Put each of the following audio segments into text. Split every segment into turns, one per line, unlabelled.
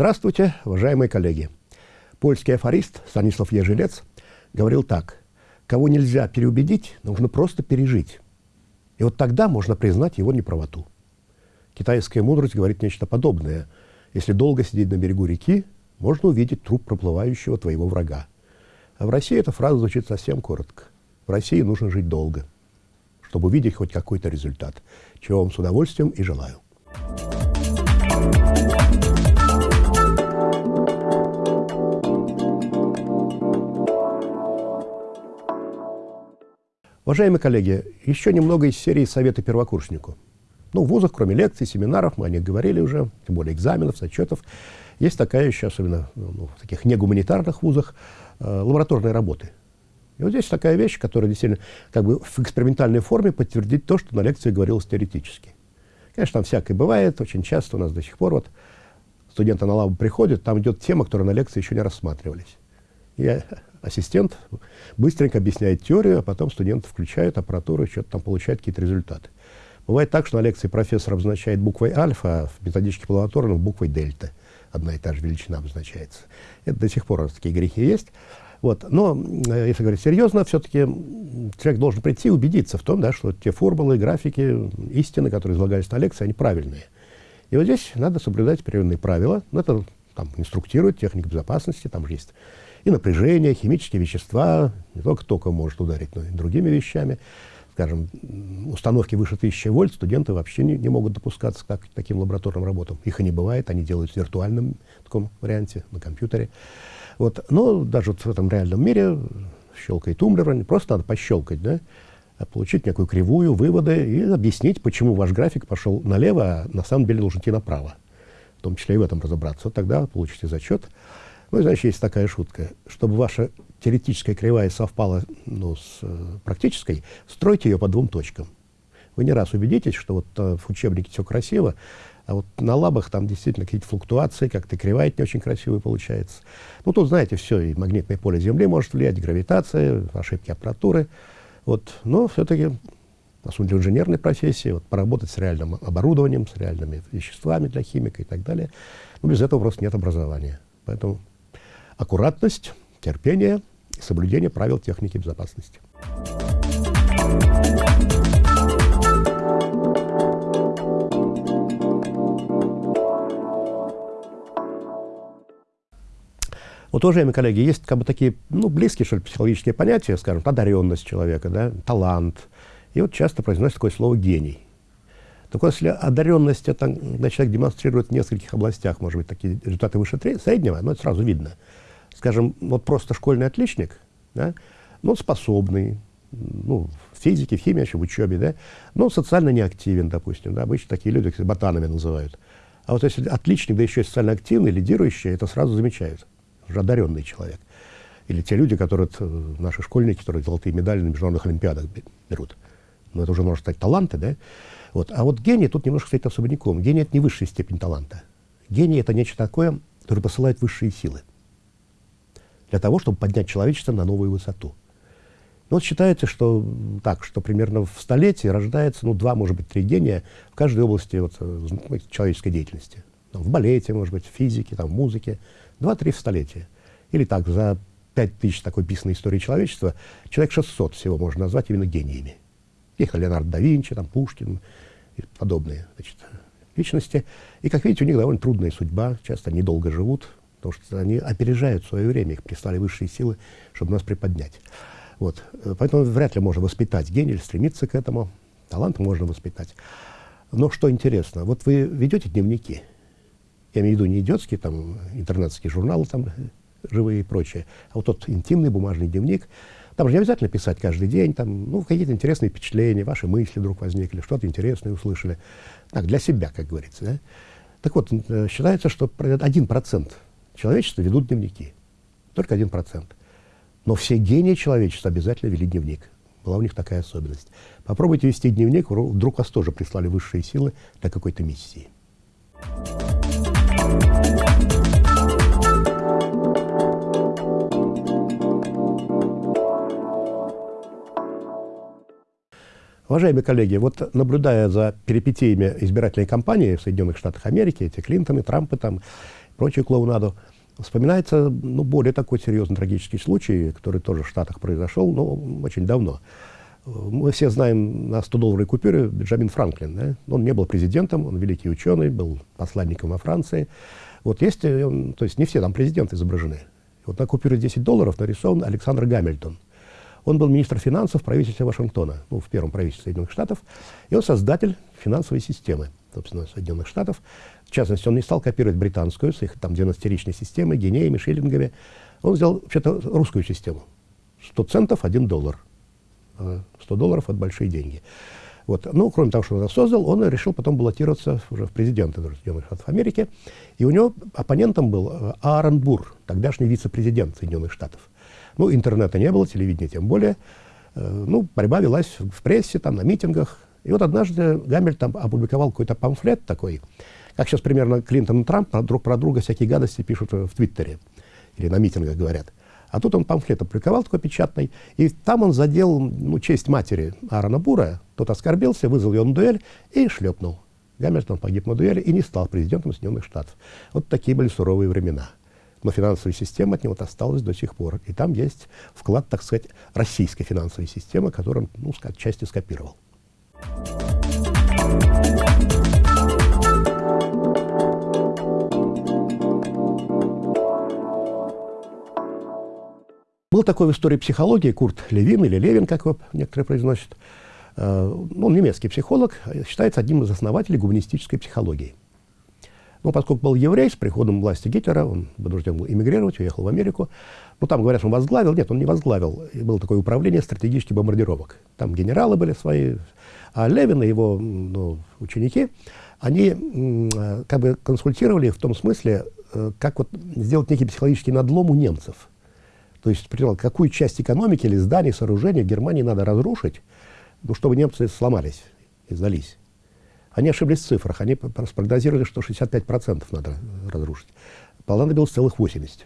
Здравствуйте, уважаемые коллеги. Польский афорист Станислав Ежелец говорил так. Кого нельзя переубедить, нужно просто пережить. И вот тогда можно признать его неправоту. Китайская мудрость говорит нечто подобное. Если долго сидеть на берегу реки, можно увидеть труп проплывающего твоего врага. А в России эта фраза звучит совсем коротко. В России нужно жить долго, чтобы увидеть хоть какой-то результат, чего вам с удовольствием и желаю. Уважаемые коллеги, еще немного из серии «Советы первокурснику». Ну, в вузах, кроме лекций, семинаров, мы о них говорили уже, тем более экзаменов, зачетов, есть такая еще, особенно ну, в таких негуманитарных вузах, э, лабораторные работы. И вот здесь такая вещь, которая действительно как бы в экспериментальной форме подтвердит то, что на лекции говорилось теоретически. Конечно, там всякое бывает, очень часто у нас до сих пор вот студенты на лабу приходят, там идет тема, которая на лекции еще не рассматривались. И ассистент быстренько объясняет теорию, а потом студенты включают аппаратуру, что-то там получают какие-то результаты. Бывает так, что на лекции профессор обозначает буквой альфа, а в методичке Плаваторна буквой дельта. Одна и та же величина обозначается. Это до сих пор такие грехи есть. Вот. Но, э, если говорить серьезно, все-таки человек должен прийти и убедиться в том, да, что те формулы, графики, истины, которые излагались на лекции, они правильные. И вот здесь надо соблюдать определенные правила. Это там, инструктирует техника безопасности, там же есть и напряжение, химические вещества, не только током может ударить, но и другими вещами. Скажем, установки выше 1000 вольт студенты вообще не, не могут допускаться к таким лабораторным работам. Их и не бывает, они делают в виртуальном таком варианте, на компьютере. Вот. Но даже вот в этом реальном мире щелкает тумблер, просто надо пощелкать, да, а получить некую кривую, выводы и объяснить, почему ваш график пошел налево, а на самом деле должен идти направо. В том числе и в этом разобраться. Вот тогда получите зачет. Ну и, значит, есть такая шутка. Чтобы ваша теоретическая кривая совпала ну, с э, практической, стройте ее по двум точкам. Вы не раз убедитесь, что вот э, в учебнике все красиво, а вот на лабах там действительно какие-то флуктуации, как-то кривая не очень красивая получается. Ну, тут, знаете, все, и магнитное поле Земли может влиять, гравитация, ошибки аппаратуры. Вот. Но все-таки, на самом деле, инженерной профессии, вот, поработать с реальным оборудованием, с реальными веществами для химика и так далее, ну, без этого просто нет образования. Поэтому аккуратность, терпение и соблюдение правил техники безопасности. Вот, уважаемые коллеги, есть как бы такие, ну, близкие, что ли, психологические понятия, скажем, одаренность человека, да, талант. И вот часто произносится такое слово «гений». Так вот, если одаренность, это, когда человек демонстрирует в нескольких областях, может быть, такие результаты выше среднего, ну, это сразу видно – скажем, вот просто школьный отличник, да, ну, способный, ну, в физике, в химии, в учебе, да, но социально неактивен, допустим, да, обычно такие люди, как ботанами называют. А вот если отличник, да еще и социально активный, лидирующий, это сразу замечают, уже одаренный человек. Или те люди, которые, э, наши школьники, которые золотые медали на международных олимпиадах берут. Но это уже можно стать таланты, да? Вот. А вот гений тут немножко стоит особняком. Гений — это не высшая степень таланта. Гений — это нечто такое, которое посылает высшие силы для того, чтобы поднять человечество на новую высоту. Ну, вот считается, что так, что примерно в столетии рождается, ну, два, может быть, три гения в каждой области вот, э, ну, человеческой деятельности. В балете, может быть, в физике, там, в музыке. Два-три в столетие. Или так, за пять тысяч такой писанной истории человечества, человек 600 всего можно назвать именно гениями. Их Леонардо да Винчи, там, Пушкин и подобные значит, личности. И, как видите, у них довольно трудная судьба, часто они долго живут, потому что они опережают свое время, их прислали высшие силы, чтобы нас приподнять. Вот. Поэтому вряд ли можно воспитать гений или стремиться к этому. Талант можно воспитать. Но что интересно, вот вы ведете дневники, я имею в виду не идиотские, там, интернетские журналы, там, живые и прочее, а вот тот интимный бумажный дневник, там же не обязательно писать каждый день, там, ну, какие-то интересные впечатления, ваши мысли вдруг возникли, что-то интересное услышали. Так, для себя, как говорится. Да? Так вот, э, считается, что один процент человечества ведут дневники. Только один процент. Но все гении человечества обязательно вели дневник. Была у них такая особенность. Попробуйте вести дневник, вдруг вас тоже прислали высшие силы для какой-то миссии. Уважаемые коллеги, вот наблюдая за перипетиями избирательной кампании в Соединенных Штатах Америки, эти Клинтоны, Трампы там, прочую клоунаду. Вспоминается ну, более такой серьезный трагический случай, который тоже в Штатах произошел, но очень давно. Мы все знаем на 100-долларовой купюре Бенджамин Франклин. Да? Он не был президентом, он великий ученый, был посланником во Франции. Вот есть, э, то есть не все там президенты изображены. Вот на купюре 10 долларов нарисован Александр Гамильтон. Он был министр финансов правительства Вашингтона, ну, в первом правительстве Соединенных Штатов, и он создатель финансовой системы, собственно, Соединенных Штатов. В частности, он не стал копировать британскую с их там 12-ричной системой, гинеями, шиллингами. Он взял вообще-то русскую систему. 100 центов – 1 доллар. 100 а долларов – это большие деньги. Вот. Ну, кроме того, что он это создал, он решил потом баллотироваться уже в президенты Соединенных Штатов Америки. И у него оппонентом был э, Аарон Бур, тогдашний вице-президент Соединенных Штатов. Ну, интернета не было, телевидения тем более. Э, ну, борьба велась в прессе, там, на митингах. И вот однажды Гамильтон опубликовал какой-то памфлет такой, как сейчас примерно Клинтон и Трамп друг про друга всякие гадости пишут в Твиттере или на митингах говорят. А тут он памфлет опубликовал такой печатный, и там он задел ну, честь матери Аарона Бура, тот оскорбился, вызвал ее на дуэль и шлепнул. Гамильтон погиб на дуэли и не стал президентом Соединенных Штатов. Вот такие были суровые времена. Но финансовая система от него осталась до сих пор. И там есть вклад, так сказать, российской финансовой системы, которую он, ну, частью скопировал. Был такой в истории психологии Курт Левин, или Левин, как его некоторые произносят. Э, он немецкий психолог, считается одним из основателей гуманистической психологии. Но поскольку был еврей, с приходом власти Гитлера, он вынужден был эмигрировать, уехал в Америку. Ну, там, говорят, он возглавил. Нет, он не возглавил. Было такое управление стратегических бомбардировок. Там генералы были свои. А Левин и его ну, ученики, они э, как бы консультировали в том смысле, э, как вот сделать некий психологический надлом у немцев. То есть, предполагал, какую часть экономики или зданий, сооружений Германии надо разрушить, ну, чтобы немцы сломались и сдались. Они ошиблись в цифрах. Они спрогнозировали, что 65% надо разрушить. Понадобилось целых 80%.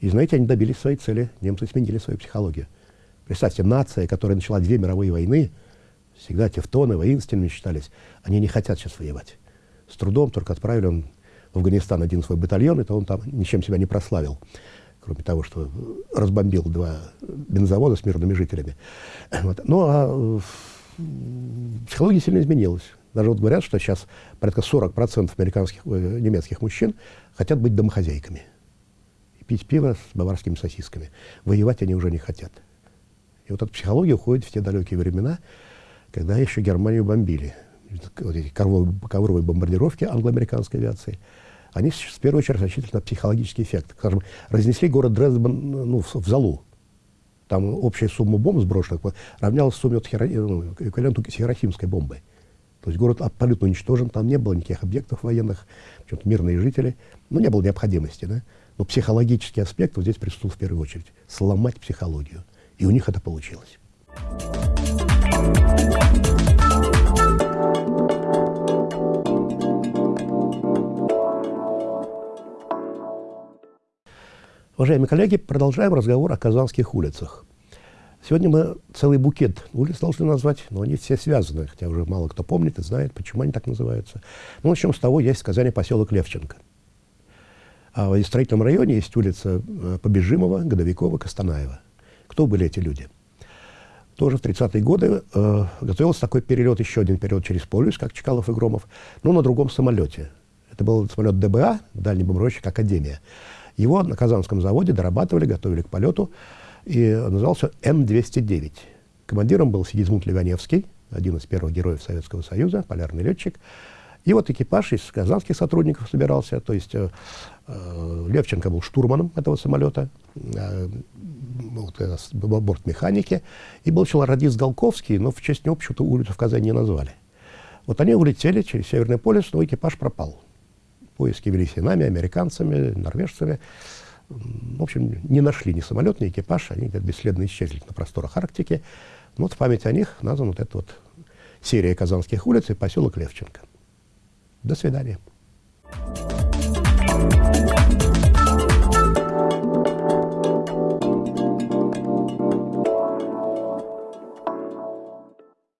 И знаете, они добились своей цели. Немцы сменили свою психологию. Представьте, нация, которая начала две мировые войны, всегда тевтоны, воинственными считались, они не хотят сейчас воевать. С трудом только отправили он в Афганистан один свой батальон, и то он там ничем себя не прославил кроме того, что разбомбил два бензовода с мирными жителями. Вот. Ну, а психология сильно изменилась. Даже вот говорят, что сейчас порядка 40% американских, э, немецких мужчин хотят быть домохозяйками. И пить пиво с баварскими сосисками. Воевать они уже не хотят. И вот эта психология уходит в те далекие времена, когда еще Германию бомбили. Вот эти ковровые бомбардировки англо-американской авиации – они в первую очередь рассчитывали на психологический эффект. Скажем, разнесли город Дрезден ну, в, в залу. Там общая сумма бомб сброшенных равнялась сумме от хиро... ну, эквиваленту хирохимской бомбы. То есть город абсолютно уничтожен, там не было никаких объектов военных, мирные жители, ну, не было необходимости, да. Но психологический аспект вот здесь присутствовал в первую очередь. Сломать психологию. И у них это получилось. Уважаемые коллеги, продолжаем разговор о казанских улицах. Сегодня мы целый букет улиц должны назвать, но они все связаны, хотя уже мало кто помнит и знает, почему они так называются. Ну, начнем с того, есть в Казани поселок Левченко. А в строительном районе есть улица э, Побежимова, Годовикова, Костанаева. Кто были эти люди? Тоже в 30-е годы э, готовился такой перелет, еще один перелет через полюс, как Чкалов и Громов, но на другом самолете. Это был самолет ДБА, дальний бомбардировщик «Академия». Его на Казанском заводе дорабатывали, готовили к полету, и назывался М-209. Командиром был Сигизмунд Ливаневский, один из первых героев Советского Союза, полярный летчик. И вот экипаж из казанских сотрудников собирался, то есть э, э Левченко был штурманом этого самолета, э, вот, э, бортмеханики, и был человек радист Голковский, но в честь него почему-то улицу в Казани не назвали. Вот они улетели через Северный полюс, но экипаж пропал. Поиски велись и нами, американцами, норвежцами. В общем, не нашли ни самолет, ни экипаж, они бесследно исчезли на просторах Арктики. Но вот в память о них названа вот эта вот серия казанских улиц и поселок Левченко. До свидания.